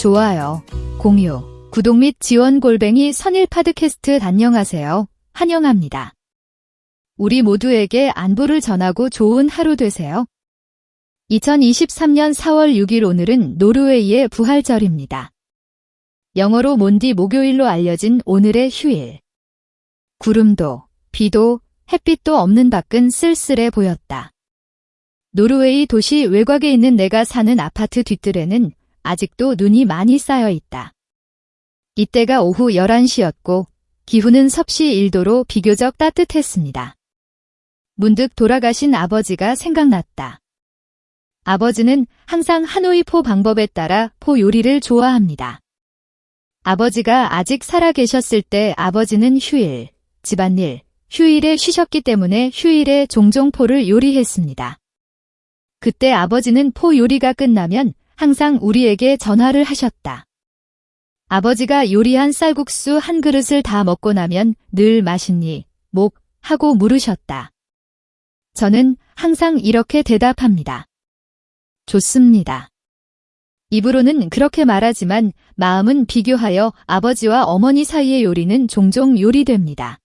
좋아요, 공유, 구독 및 지원 골뱅이 선일 파드캐스트 안녕하세요. 환영합니다. 우리 모두에게 안부를 전하고 좋은 하루 되세요. 2023년 4월 6일 오늘은 노르웨이의 부활절입니다. 영어로 몬디 목요일로 알려진 오늘의 휴일. 구름도, 비도, 햇빛도 없는 밖은 쓸쓸해 보였다. 노르웨이 도시 외곽에 있는 내가 사는 아파트 뒤뜰에는 아직도 눈이 많이 쌓여 있다. 이때가 오후 11시였고 기후는 섭씨 1도로 비교적 따뜻했습니다. 문득 돌아가신 아버지가 생각났다. 아버지는 항상 하노이 포 방법에 따라 포 요리를 좋아합니다. 아버지가 아직 살아 계셨을 때 아버지는 휴일, 집안일, 휴일에 쉬셨기 때문에 휴일에 종종 포를 요리했습니다. 그때 아버지는 포 요리가 끝나면 항상 우리에게 전화를 하셨다. 아버지가 요리한 쌀국수 한 그릇을 다 먹고 나면 늘 맛있니, 목, 하고 물으셨다. 저는 항상 이렇게 대답합니다. 좋습니다. 입으로는 그렇게 말하지만 마음은 비교하여 아버지와 어머니 사이의 요리는 종종 요리됩니다.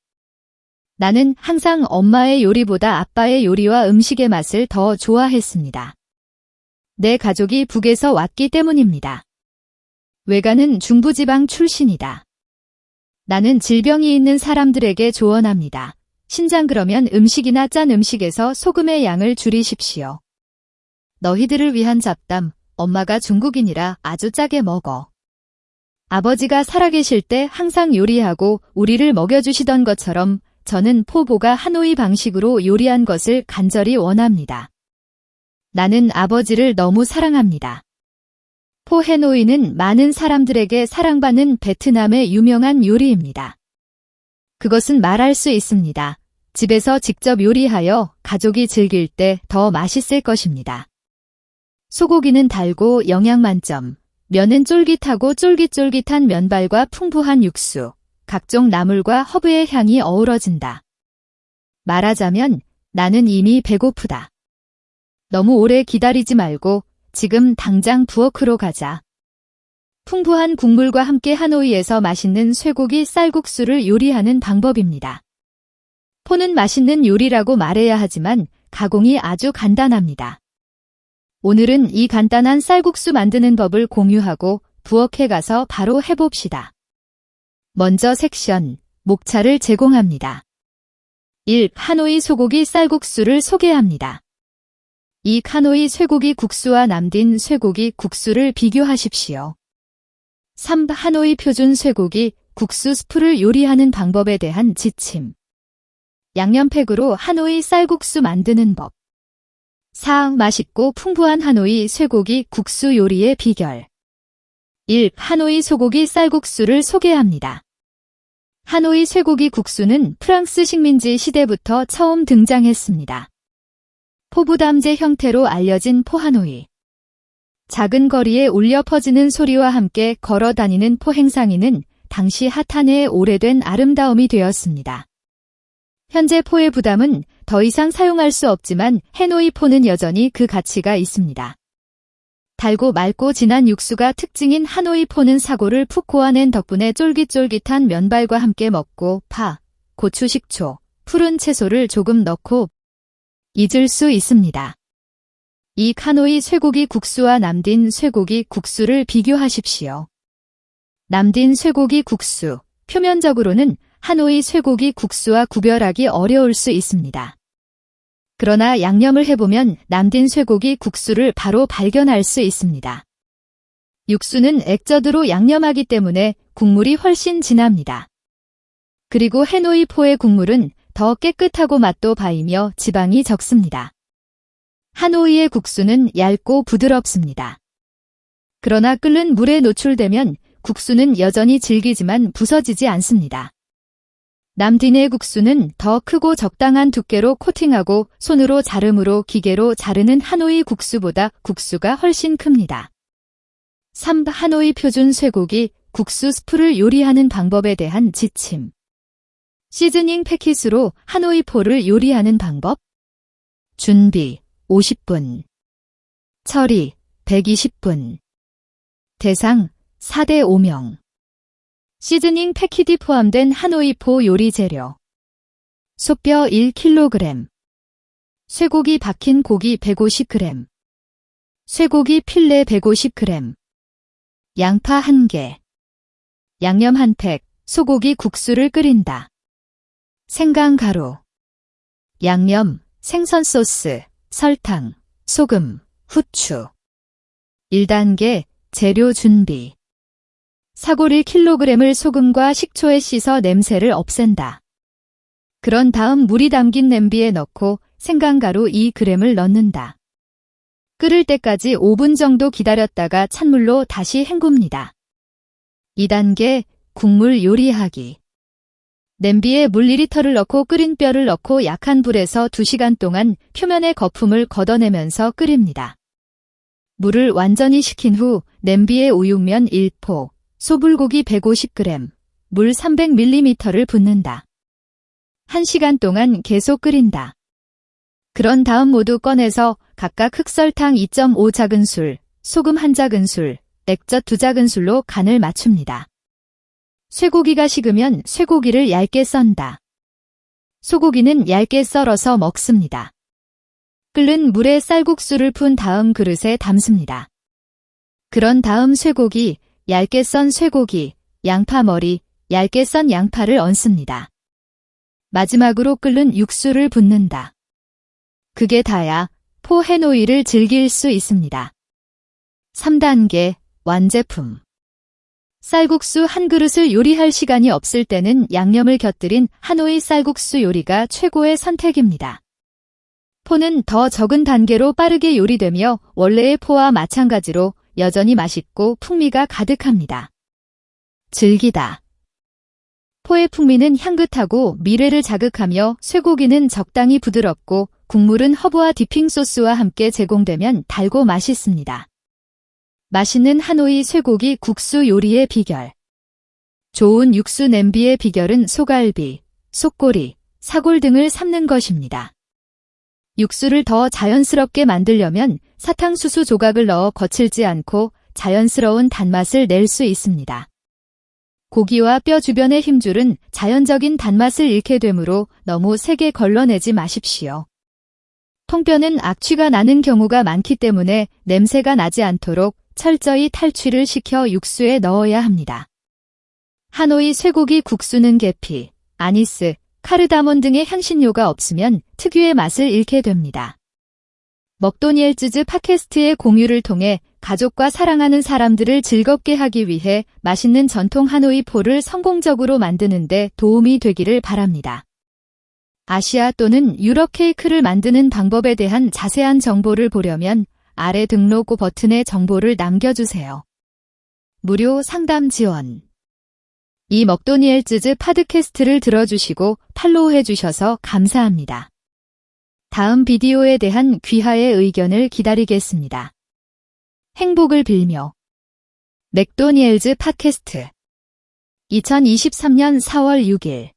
나는 항상 엄마의 요리보다 아빠의 요리와 음식의 맛을 더 좋아했습니다. 내 가족이 북에서 왔기 때문입니다. 외가는 중부지방 출신이다. 나는 질병이 있는 사람들에게 조언합니다. 신장 그러면 음식이나 짠 음식에서 소금의 양을 줄이십시오. 너희들을 위한 잡담, 엄마가 중국인이라 아주 짜게 먹어. 아버지가 살아계실 때 항상 요리하고 우리를 먹여주시던 것처럼 저는 포보가 하노이 방식으로 요리한 것을 간절히 원합니다. 나는 아버지를 너무 사랑합니다. 포해노이는 많은 사람들에게 사랑받는 베트남의 유명한 요리입니다. 그것은 말할 수 있습니다. 집에서 직접 요리하여 가족이 즐길 때 더 맛있을 것입니다. 소고기는 달고 영양 만점, 면은 쫄깃하고 쫄깃쫄깃한 면발과 풍부한 육수, 각종 나물과 허브의 향이 어우러진다. 말하자면 나는 이미 배고프다. 너무 오래 기다리지 말고 지금 당장 부엌으로 가자. 풍부한 국물과 함께 하노이에서 맛있는 쇠고기 쌀국수를 요리하는 방법입니다. 포는 맛있는 요리라고 말해야 하지만 가공이 아주 간단합니다. 오늘은 이 간단한 쌀국수 만드는 법을 공유하고 부엌에 가서 바로 해봅시다. 먼저 섹션, 목차를 제공합니다. 1. 하노이 소고기 쌀국수를 소개합니다. 이 카노이 쇠고기 국수와 남딘 쇠고기 국수를 비교하십시오. 3. 하노이 표준 쇠고기 국수 스프를 요리하는 방법에 대한 지침. 양념팩으로 하노이 쌀국수 만드는 법. 4. 맛있고 풍부한 하노이 쇠고기 국수 요리의 비결. 1. 하노이 소고기 쌀국수를 소개합니다. 하노이 쇠고기 국수는 프랑스 식민지 시대부터 처음 등장했습니다. 포부담제 형태로 알려진 포하노이. 작은 거리에 울려 퍼지는 소리와 함께 걸어 다니는 포행상이는 당시 핫한의 오래된 아름다움이 되었습니다. 현재 포의 부담은 더 이상 사용할 수 없지만 해노이 포는 여전히 그 가치가 있습니다. 달고 맑고 진한 육수가 특징인 하노이 포는 사고를 푹 고아낸 덕분에 쫄깃쫄깃한 면발과 함께 먹고 파, 고추 식초, 푸른 채소를 조금 넣고 잊을 수 있습니다. 이 카노이 쇠고기 국수와 남딘 쇠고기 국수를 비교하십시오. 남딘 쇠고기 국수, 표면적으로는 하노이 쇠고기 국수와 구별하기 어려울 수 있습니다. 그러나 양념을 해보면 남딘 쇠고기 국수를 바로 발견할 수 있습니다. 육수는 액젓으로 양념하기 때문에 국물이 훨씬 진합니다. 그리고 해노이 포의 국물은 더 깨끗하고 맛도 바이며 지방이 적습니다. 하노이의 국수는 얇고 부드럽습니다. 그러나 끓는 물에 노출되면 국수는 여전히 질기지만 부서지지 않습니다. 남딘의 국수는 더 크고 적당한 두께로 코팅하고 손으로 자름으로 기계로 자르는 하노이 국수보다 국수가 훨씬 큽니다. 3. 하노이 표준 쇠고기 국수 스프를 요리하는 방법에 대한 지침 시즈닝 패킷으로 하노이 포를 요리하는 방법 준비 50분 처리 120분 대상 4대 5명. 시즈닝 패키지 포함된 하노이포 요리 재료. 소뼈 1kg. 쇠고기 박힌 고기 150g. 쇠고기 필레 150g. 양파 1개. 양념 한 팩, 소고기 국수를 끓인다. 생강 가루. 양념, 생선 소스, 설탕, 소금, 후추. 1단계 재료 준비. 사골 1kg을 소금과 식초에 씻어 냄새를 없앤다. 그런 다음 물이 담긴 냄비에 넣고 생강가루 2g을 넣는다. 끓을 때까지 5분 정도 기다렸다가 찬물로 다시 헹굽니다. 2단계 국물 요리하기. 냄비에 물 2리터를 넣고 끓인 뼈를 넣고 약한 불에서 2시간 동안 표면의 거품을 걷어내면서 끓입니다. 물을 완전히 식힌 후 냄비에 우육면 1포, 소불고기 150g, 물 300ml를 붓는다. 1시간 동안 계속 끓인다. 그런 다음 모두 꺼내서 각각 흑설탕 2.5 작은술, 소금 1 작은술, 액젓 2 작은술로 간을 맞춥니다. 쇠고기가 식으면 쇠고기를 얇게 썬다. 소고기는 얇게 썰어서 먹습니다. 끓는 물에 쌀국수를 푼 다음 그릇에 담습니다. 그런 다음 쇠고기, 얇게 썬 쇠고기, 양파 머리, 얇게 썬 양파를 얹습니다. 마지막으로 끓는 육수를 붓는다. 그게 다야 포 하노이를 즐길 수 있습니다. 3단계 완제품 쌀국수 한 그릇을 요리할 시간이 없을 때는 양념을 곁들인 하노이 쌀국수 요리가 최고의 선택입니다. 포는 더 적은 단계로 빠르게 요리되며 원래의 포와 마찬가지로 여전히 맛있고 풍미가 가득합니다. 즐기다. 포의 풍미는 향긋하고 미뢰를 자극하며 쇠고기는 적당히 부드럽고 국물은 허브와 dipping 소스와 함께 제공되면 달고 맛있습니다. 맛있는 하노이 쇠고기 국수 요리의 비결. 좋은 육수 냄비의 비결은 소갈비, 속꼬리, 사골 등을 삶는 것입니다. 육수를 더 자연스럽게 만들려면 사탕수수 조각을 넣어 거칠지 않고 자연스러운 단맛을 낼 수 있습니다. 고기와 뼈 주변의 힘줄은 자연적인 단맛을 잃게 되므로 너무 세게 걸러내지 마십시오. 통뼈는 악취가 나는 경우가 많기 때문에 냄새가 나지 않도록 철저히 탈취를 시켜 육수에 넣어야 합니다. 하노이 쇠고기 국수는 계피, 아니스, 카르다몬 등의 향신료가 없으면 특유의 맛을 잃게 됩니다. 먹도니엘즈즈 팟캐스트의 공유를 통해 가족과 사랑하는 사람들을 즐겁게 하기 위해 맛있는 전통 하노이 포를 성공적으로 만드는데 도움이 되기를 바랍니다. 아시아 또는 유럽 케이크를 만드는 방법에 대한 자세한 정보를 보려면 아래 등록 버튼에 정보를 남겨주세요. 무료 상담 지원 이 먹도니엘즈즈 파드캐스트를 들어주시고 팔로우해 주셔서 감사합니다. 다음 비디오에 대한 귀하의 의견을 기다리겠습니다. 행복을 빌며 맥도니엘즈 팟캐스트 2023년 4월 6일